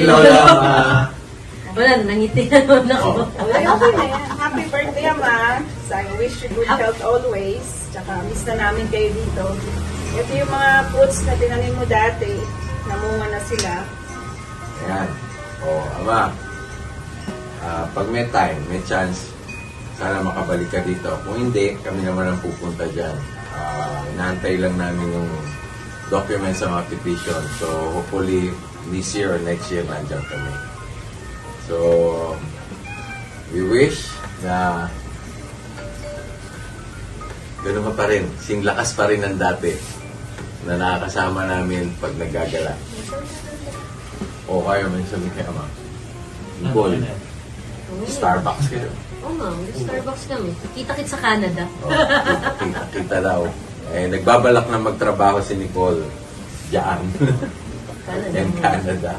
Birthday, Lola Ma! Wala, nangiti na naman ako. Ay, okay na yan. Happy birthday, Ama. So, I wish you good health always. Tsaka, miss na namin kayo dito. Ito yung mga fruits na tinanim mo dati. Namunga na sila. Ayan. O, ama. Ah, pag may time, may chance, sana makabalik ka dito. Kung hindi, kami naman ang pupunta dyan. Ah, inaantay lang namin yung documents sa mga petition. So, hopefully, this year or next year, nandyan kami. So, we wish na ganun ka pa rin. Sing lakas pa rin ng dati na nakakasama namin pag naggagala. O kayo, may sabi kay Ama. Nicole, Starbucks kayo. Oo nga, Starbucks kami. Kita-kit sa Canada. O, kita, kita daw. Eh, nagbabalak na magtrabaho si Nicole diyan. Canada. in Canada.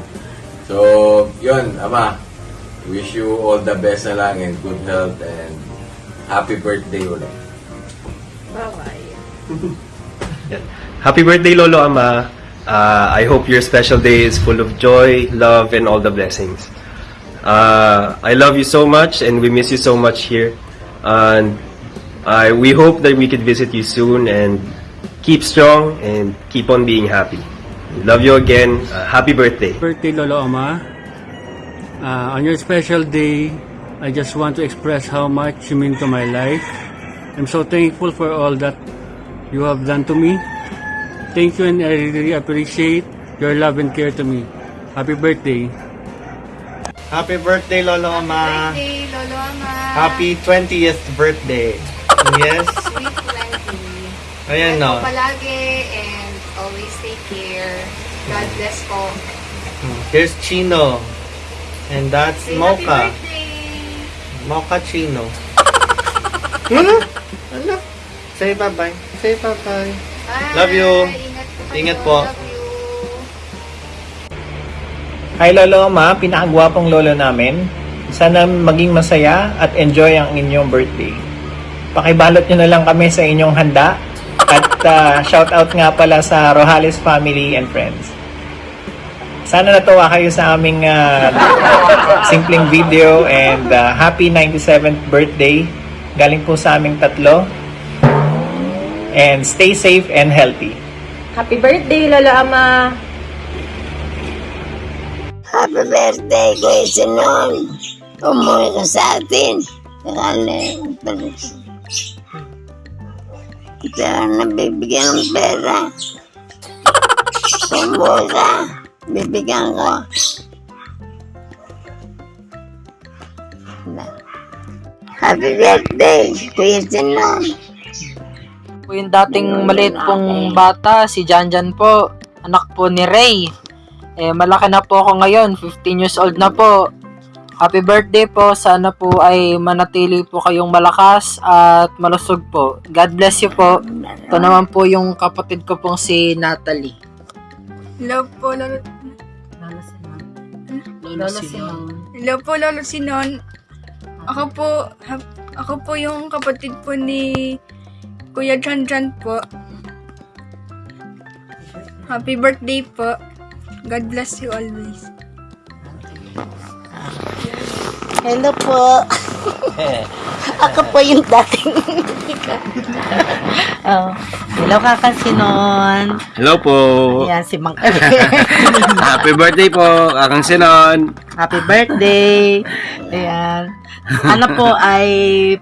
So, yun, Ama. Wish you all the best na lang and good health and happy birthday ulit. Bye-bye. Happy birthday, Lolo Ama. Uh, I hope your special day is full of joy, love, and all the blessings. Uh, I love you so much, and we miss you so much here. And I, we hope that we could visit you soon, and keep strong and keep on being happy. Love you again. Uh, happy birthday. birthday, Lolo Oma. Uh, on your special day, I just want to express how much you mean to my life. I'm so thankful for all that you have done to me. Thank you and I really appreciate your love and care to me. Happy birthday. Happy birthday, Lolo Ama. Birthday, Lolo Ama. Happy 20th birthday. Yes. Sweet 20. Ayan no. Palagi and care. God bless po. Here's Chino. And that's Say Mocha. Mocha Chino. Ano? Ano? Say bye-bye. Say bye-bye. Bye. Love you. Ingat po. Ingat po. Hi Lolo Ma, pinakagwapong lolo namin. Sana maging masaya at enjoy ang inyong birthday. Pakibalot nyo na lang kami sa inyong handa uh, shout out nga pala sa Rojales family and friends. Sana natuwa kayo sa aming uh, simpleng video and uh, happy 97th birthday. Galing po sa aming tatlo. And stay safe and healthy. Happy birthday, Lolo Ama! Happy birthday, Kuya Sinon. Umuwi ka sa atin. Kaya Kaya nabibigyan ng pera. Ka. Bibigyan ko. Happy birthday, Kuya Sinon. po yung dating maliit pong bata, si Janjan po, anak po ni Ray. Eh, malaki na po ako ngayon, 15 years old na po. Happy birthday po, sana po ay manatili po kayong malakas at malusog po. God bless you po. Ito naman po yung kapatid ko pong si Natalie. Hello po, Lolo. Lola Sinon. Lolo Sinon. Hello po, Lolo Sinon. Ako po, hap- ako po yung kapatid po ni Kuya Jan Jan po. Happy birthday po. God bless you always. Hello po. Ako po yung dating Oh, hello kakasinon. Hello po. Ayan, si Mang Happy birthday po, Kakang Sinon. Happy birthday! Ayan. Sana po ay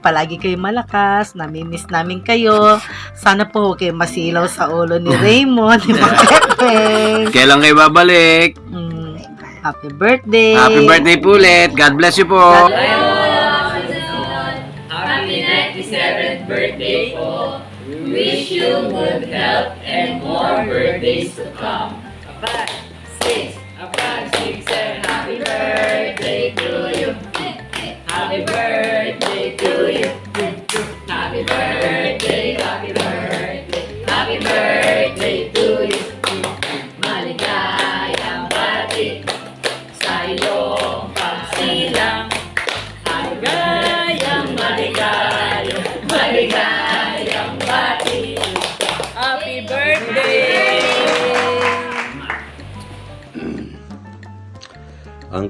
palagi kayo malakas. Namimiss namin kayo. Sana po huwag kayo masilaw sa ulo ni Raymond, ni Mang. Kailan kayo babalik? Mm, Happy birthday! Happy birthday po ulit. God bless you po. God bless you. Happy 97th birthday po. Wish you good health and more birthdays to come. Five, six, five, six, seven. Happy birthday to you. Happy birthday to you. Happy birthday.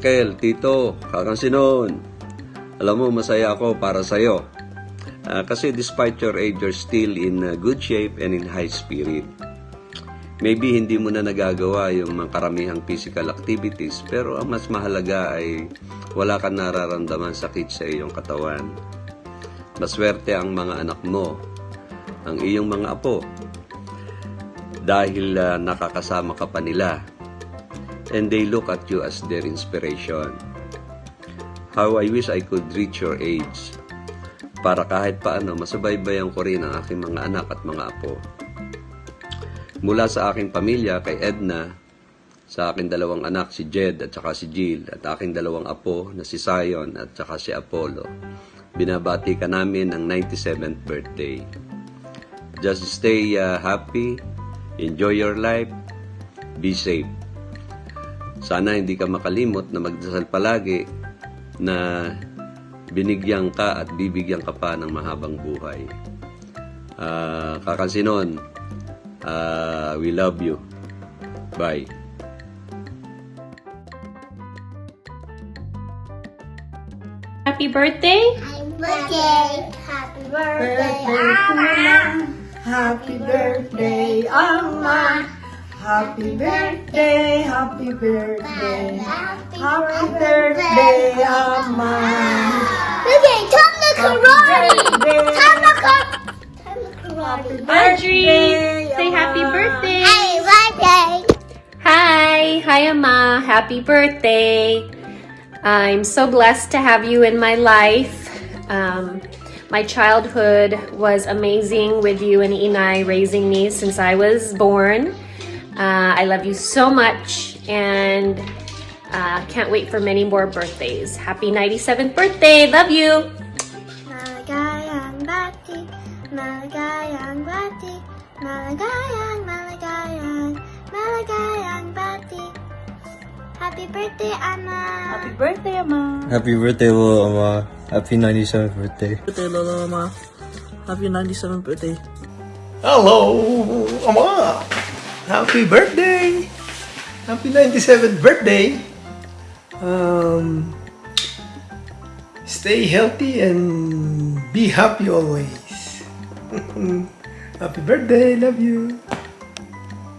Uncle, Tito, Kakansinon, alam mo, masaya ako para sa'yo. Ah, kasi despite your age, you're still in uh, good shape and in high spirit. Maybe hindi mo na nagagawa yung mga karamihang physical activities, pero ang mas mahalaga ay wala kang nararamdaman sakit sa iyong katawan. Maswerte ang mga anak mo, ang iyong mga apo, dahil ah, nakakasama ka pa nila and they look at you as their inspiration. How I wish I could reach your age para kahit paano masubaybayan ko rin ang aking mga anak at mga apo. Mula sa aking pamilya kay Edna, sa aking dalawang anak si Jed at saka si Jill at aking dalawang apo na si Zion at saka si Apollo. Binabati ka namin ang 97th birthday. Just stay uh, happy, enjoy your life, be safe. Sana hindi ka makalimot na magdasal palagi na binigyan ka at bibigyan ka pa ng mahabang buhay. Ah, kakansinon, ah, we love you. Bye. Happy birthday! Birthday! Happy birthday, Ama! Happy birthday, Ama! Happy birthday, happy birthday, happy birthday, Ama! Okay, time to karate! Time to karate! Audrey! Say happy birthday! Happy birthday! Hi! Hi, Ama! Happy birthday! I'm so blessed to have you in my life. Um, my childhood was amazing with you and Inai raising me since I was born. Uh, I love you so much and uh, can't wait for many more birthdays. Happy 97th birthday! Love you! Maligayang bati, maligayang bati, maligayang, maligayang, maligayang bati. Happy birthday, Ama! Happy birthday, Ama! Happy birthday, Lolo Ama. Happy 97th birthday. birthday, Lolo Ama. Happy 97th birthday. Hello, Ama! Happy birthday! Happy 97th birthday! Um, stay healthy and be happy always. happy birthday, love you.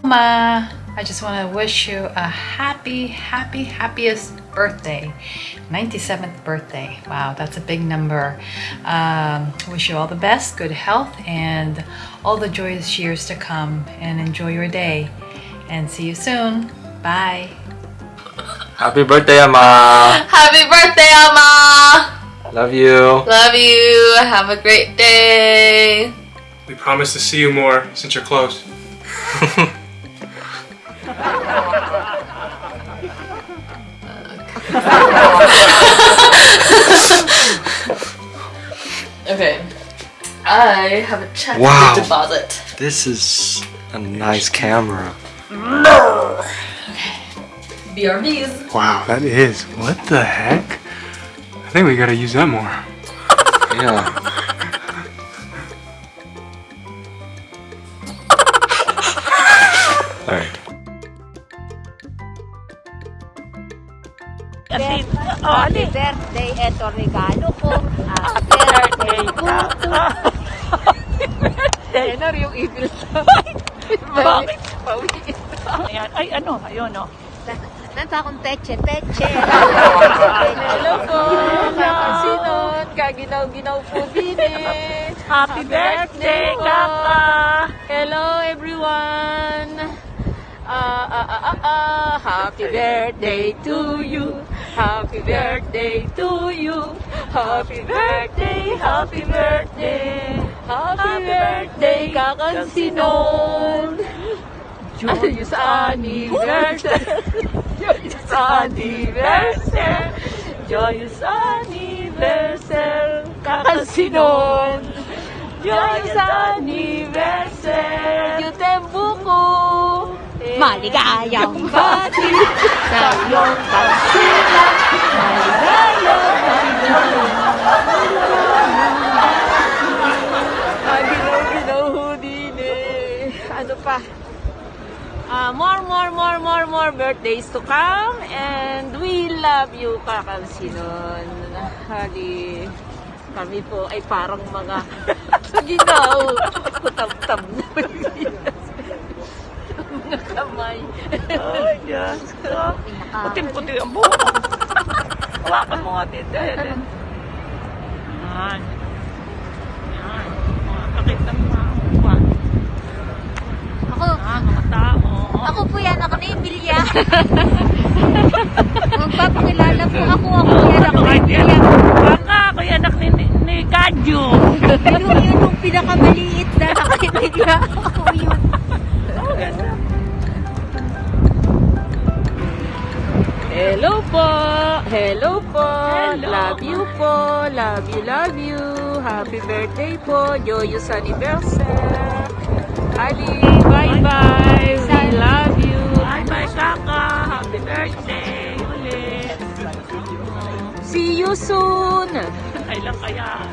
Ma, I just want to wish you a happy, happy, happiest birthday. 97th birthday. Wow, that's a big number. Um, wish you all the best, good health, and all the joyous years to come. And enjoy your day. And see you soon. Bye. Happy birthday, Ama! Happy birthday, Ama! Love you. Love you. Have a great day. We promise to see you more since you're close. Okay. I have a check Wow. deposit. This is a nice camera. BRBs. Wow, that is. What the heck? I think we gotta use that more. Yeah. Happy, happy birthday, eto regalo ko. Happy birthday, Kuto. Happy birthday. Yan yung evil sa Bakit? Pawiin. Ayan. Ay, ano? Ayun, no? Nasa akong teche, teche. Hello po, kakasinon. Kaginaw-ginaw po eh. Happy birthday, Kaka. Hello, everyone. Ah, ah, ah, ah, ah. Happy birthday to you. Happy birthday to you. Happy birthday, happy birthday. Happy birthday, Kakansinon. Joyous anniversary. Joyous anniversary. Joyous anniversary. Kakansinon. Joyous anniversary. Yutembuko. Maligayang bati Maginaw-ginaw ho din eh. Ano pa? Um, more, more, more, more, more birthdays to come. And we love you, Kakalsinon. Hali, kami po ay parang mga ginaw. Kutab-tab na mga kamay. Ay, Diyos ko. Puting-puti ang buhok. Hawakan mo nga, tita. Yan. Yan. Yan. Makakakita mo mga mukha. Ako, Ah, mga tao. ako po yan, ako na Emilia. Magpapakilala po ako, ako yan, ako na Emilia. Baka ako yung anak ni, ni, Kadyo. Yun, yun yung pinakamaliit na ako na Emilia. Ako Hello po! Love you po! Love you, love you! Happy birthday po! Joyous anniversary! Ali, bye-bye! We love you! Bye-bye, Kaka! Happy birthday! Ulit! See you soon! Kailan kaya?